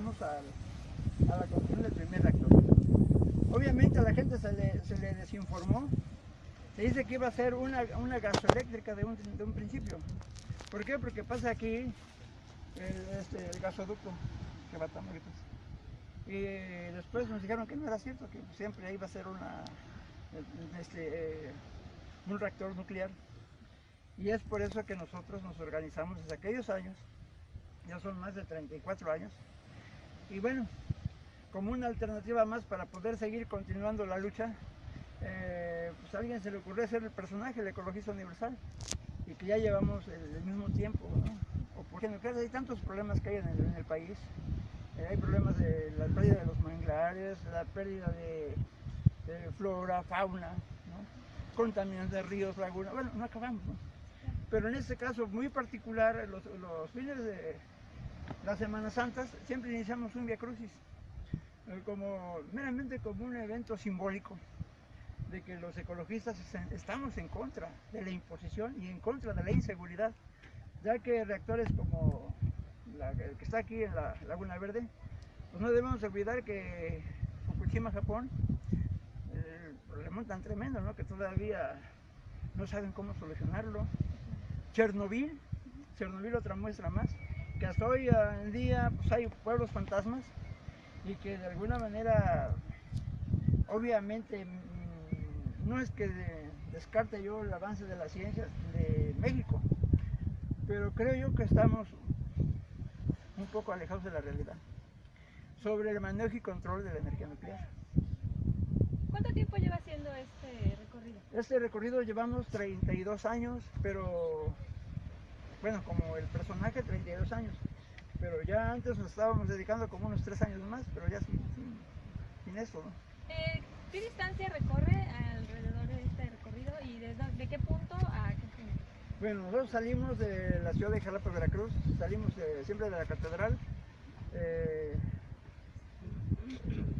oponemos al, a la construcción del primer reactor. Obviamente a la gente se le, desinformó. Se dice que iba a ser una, una gasoeléctrica de un, principio. ¿Por qué? Porque pasa aquí el, este, el gasoducto que va a Tamaulipas. Y después nos dijeron que no era cierto, que siempre iba a ser una, este, un reactor nuclear. Y es por eso que nosotros nos organizamos desde aquellos años, ya son más de 34 años. Y bueno, como una alternativa más para poder seguir continuando la lucha, eh, pues a alguien se le ocurrió ser el personaje, el ecologista universal, y que ya llevamos el, el mismo tiempo, ¿no? O porque en hay tantos problemas que hay en el, el país, eh, hay problemas de la pérdida de los manglares, la pérdida de, flora, fauna, ¿no? contaminación de ríos, lagunas, bueno, no acabamos, ¿no? Pero en este caso muy particular, los fines de las Semanas Santas, siempre iniciamos un Via Crucis, eh, como, meramente como un evento simbólico de que los ecologistas est- estamos en contra de la imposición y en contra de la inseguridad, ya que reactores como el que está aquí en la Laguna Verde, pues no debemos olvidar que Fukushima, Japón, eh, problemón tan tremendo, ¿no? que todavía no saben cómo solucionarlo. Chernobyl, Chernobyl otra muestra más, que hasta hoy en día pues, hay pueblos fantasmas y que de alguna manera, obviamente, mm, no es que de- descarte yo el avance de la ciencia de México, pero creo yo que estamos un poco alejados de la realidad sobre el manejo y control de la energía nuclear. ¿Cuánto tiempo lleva haciendo este recorrido? Este recorrido llevamos 32 años, pero bueno, como el personaje 32 años, pero ya antes nos estábamos dedicando como unos 3 años más, pero ya sin, sin, sin eso, ¿no? Eh, ¿Qué distancia recorre alrededor de este recorrido y de, dó- de qué punto a qué punto? Bueno, nosotros salimos de la ciudad de Jalapa, Veracruz, salimos de- siempre de la catedral. eh,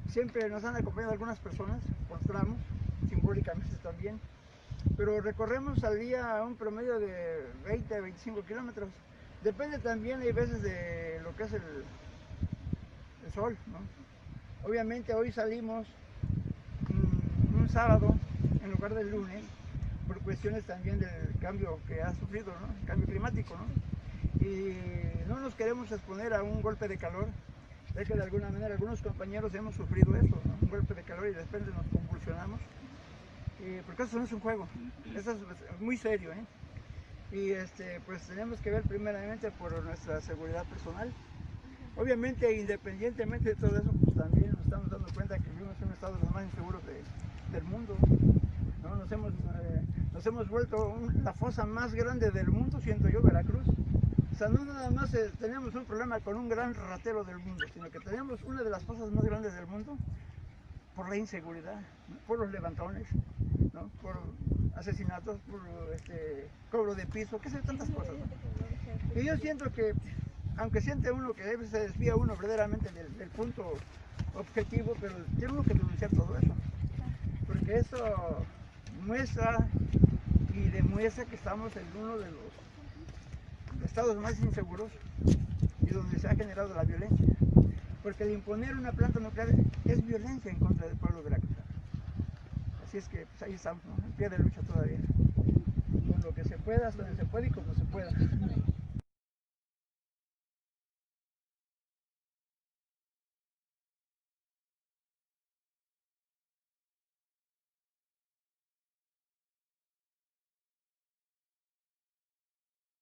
siempre nos han acompañado algunas personas por tramos, simbólicamente también, pero recorremos al día un promedio de 20 a 25 kilómetros. Depende también, hay veces, de lo que es el, sol. ¿no? Obviamente hoy salimos mm, un sábado en lugar del lunes por cuestiones también del cambio que ha sufrido, ¿no? el cambio climático. ¿no? Y no nos queremos exponer a un golpe de calor, ya que de alguna manera algunos compañeros hemos sufrido eso, un golpe de calor y de repente nos convulsionamos. Y porque eso no es un juego, eso es muy serio. ¿eh? Y este, pues tenemos que ver primeramente por nuestra seguridad personal. Obviamente, independientemente de todo eso, pues también nos estamos dando cuenta que vivimos en un estado de los más inseguros de- del mundo. ¿no? Nos, hemos, eh, nos hemos vuelto la fosa más grande del mundo, siento yo, Veracruz. O sea, no nada más eh, tenemos un problema con un gran ratero del mundo, sino que tenemos una de las fosas más grandes del mundo por la inseguridad, por los levantones, por asesinatos, por este, cobro de piso, qué sé, tantas cosas. ¿no? Y yo siento que, aunque siente uno que se desvía uno verdaderamente del, punto objetivo, pero tiene que denunciar todo eso. Porque eso muestra y demuestra que estamos en uno de los estados más inseguros y donde se ha generado la violencia. Porque el imponer una planta nuclear es violencia en contra del pueblo de Veracruz. Así es que pues, ahí estamos, en pie de lucha todavía. Con lo que se pueda, hasta donde se puede y como.